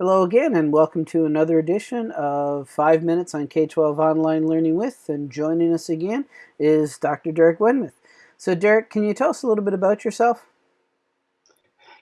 Hello again, and welcome to another edition of Five Minutes on K 12 Online Learning with. And joining us again is Dr. Derek Wenmoth. So, Derek, can you tell us a little bit about yourself?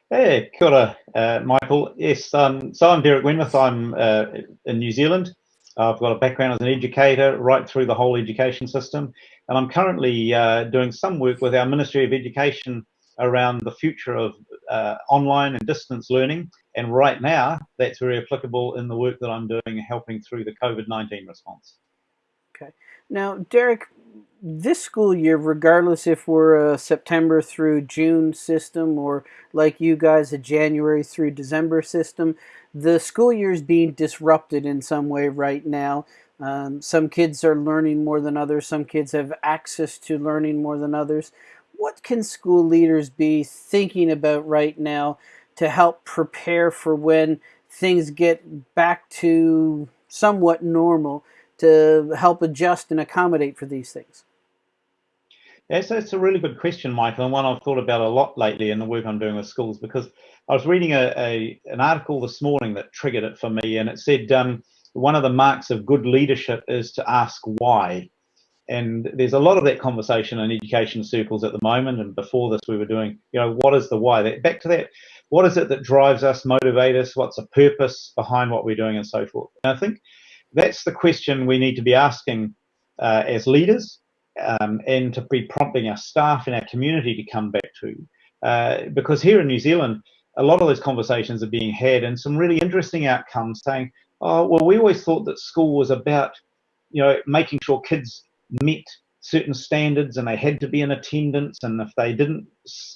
Hey, kia ora, uh, Michael. Yes, um, so I'm Derek Wenmoth. I'm uh, in New Zealand. I've got a background as an educator right through the whole education system. And I'm currently uh, doing some work with our Ministry of Education around the future of uh, online and distance learning. And right now, that's very applicable in the work that I'm doing, helping through the COVID 19 response. Okay. Now, Derek, this school year, regardless if we're a September through June system or like you guys, a January through December system, the school year is being disrupted in some way right now. Um, some kids are learning more than others. Some kids have access to learning more than others what can school leaders be thinking about right now to help prepare for when things get back to somewhat normal to help adjust and accommodate for these things? Yes, that's a really good question, Michael, and one I've thought about a lot lately in the work I'm doing with schools because I was reading a, a an article this morning that triggered it for me, and it said um, one of the marks of good leadership is to ask why. And there's a lot of that conversation in education circles at the moment. And before this, we were doing, you know, what is the why? That, back to that, what is it that drives us, motivate us? What's the purpose behind what we're doing and so forth? And I think that's the question we need to be asking uh, as leaders um, and to be prompting our staff and our community to come back to. Uh, because here in New Zealand, a lot of those conversations are being had and some really interesting outcomes saying, oh, well, we always thought that school was about, you know, making sure kids met certain standards and they had to be in attendance and if they didn't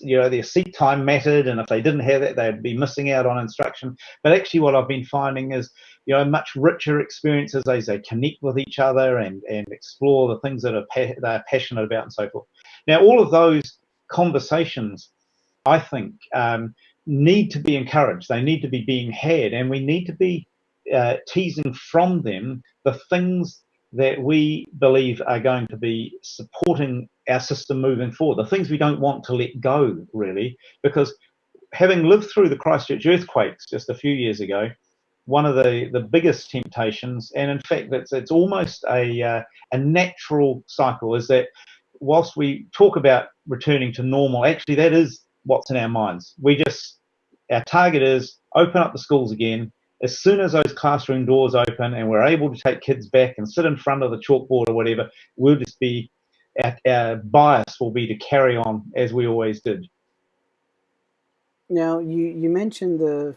you know their seat time mattered and if they didn't have that they'd be missing out on instruction. But actually what i've been finding is you know much richer experiences as they connect with each other and and explore the things that are pa- they're passionate about and so forth. Now all of those conversations i think um, need to be encouraged. They need to be being had and we need to be uh, teasing from them the things that we believe are going to be supporting our system moving forward. The things we don't want to let go, really, because having lived through the Christchurch earthquakes just a few years ago, one of the, the biggest temptations, and in fact, it's, it's almost a, uh, a natural cycle, is that whilst we talk about returning to normal, actually, that is what's in our minds. We just, our target is open up the schools again, as soon as those classroom doors open and we're able to take kids back and sit in front of the chalkboard or whatever, we'll just be, our, our bias will be to carry on as we always did. Now, you, you mentioned the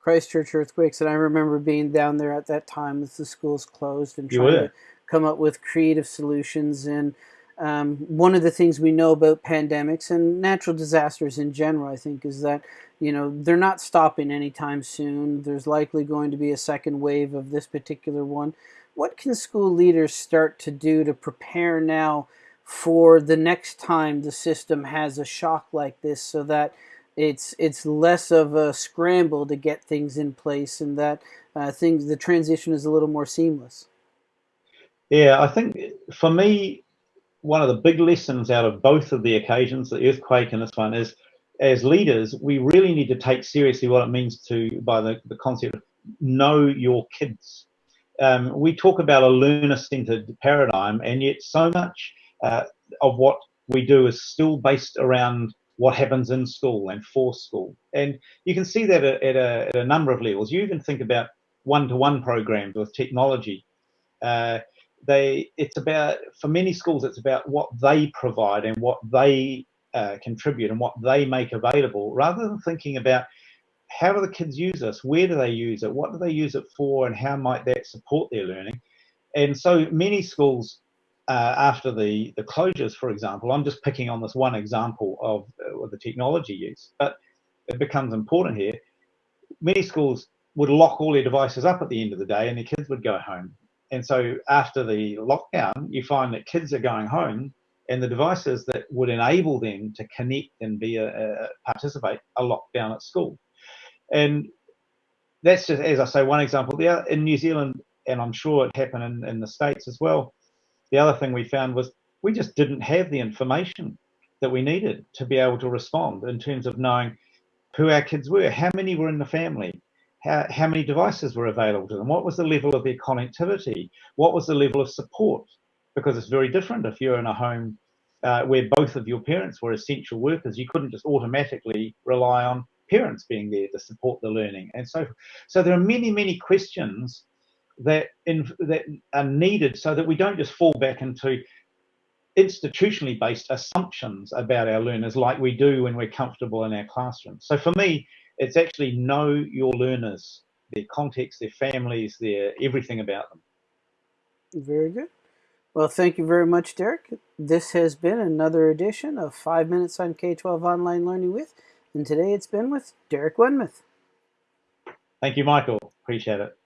Christchurch earthquakes, and I remember being down there at that time as the schools closed and trying to come up with creative solutions. And um, one of the things we know about pandemics and natural disasters in general, I think, is that you know, they're not stopping anytime soon. There's likely going to be a second wave of this particular one. What can school leaders start to do to prepare now for the next time the system has a shock like this so that it's it's less of a scramble to get things in place and that uh, things the transition is a little more seamless? Yeah, I think for me, one of the big lessons out of both of the occasions, the earthquake and this one, is as leaders, we really need to take seriously what it means to, by the, the concept of know your kids. Um, we talk about a learner centered paradigm, and yet so much uh, of what we do is still based around what happens in school and for school. And you can see that at a, at a number of levels. You even think about one to one programs with technology. Uh, they it's about for many schools it's about what they provide and what they uh, contribute and what they make available rather than thinking about how do the kids use this where do they use it what do they use it for and how might that support their learning. And so many schools uh, after the the closures for example i'm just picking on this one example of uh, the technology use but it becomes important here. Many schools would lock all their devices up at the end of the day and their kids would go home and so after the lockdown you find that kids are going home and the devices that would enable them to connect and be a, a participate are locked down at school. And that's just, as I say, one example. The in New Zealand, and I'm sure it happened in, in the States as well, the other thing we found was we just didn't have the information that we needed to be able to respond in terms of knowing who our kids were, how many were in the family, how, how many devices were available to them, what was the level of their connectivity, what was the level of support, because it's very different if you're in a home uh, where both of your parents were essential workers, you couldn't just automatically rely on parents being there to support the learning. And so, so there are many, many questions that in, that are needed so that we don't just fall back into institutionally based assumptions about our learners like we do when we're comfortable in our classrooms. So for me, it's actually know your learners, their context, their families, their everything about them. Very good. Well, thank you very much, Derek. This has been another edition of 5 Minutes on K-12 Online Learning with, and today it's been with Derek Wenmoth. Thank you, Michael. Appreciate it.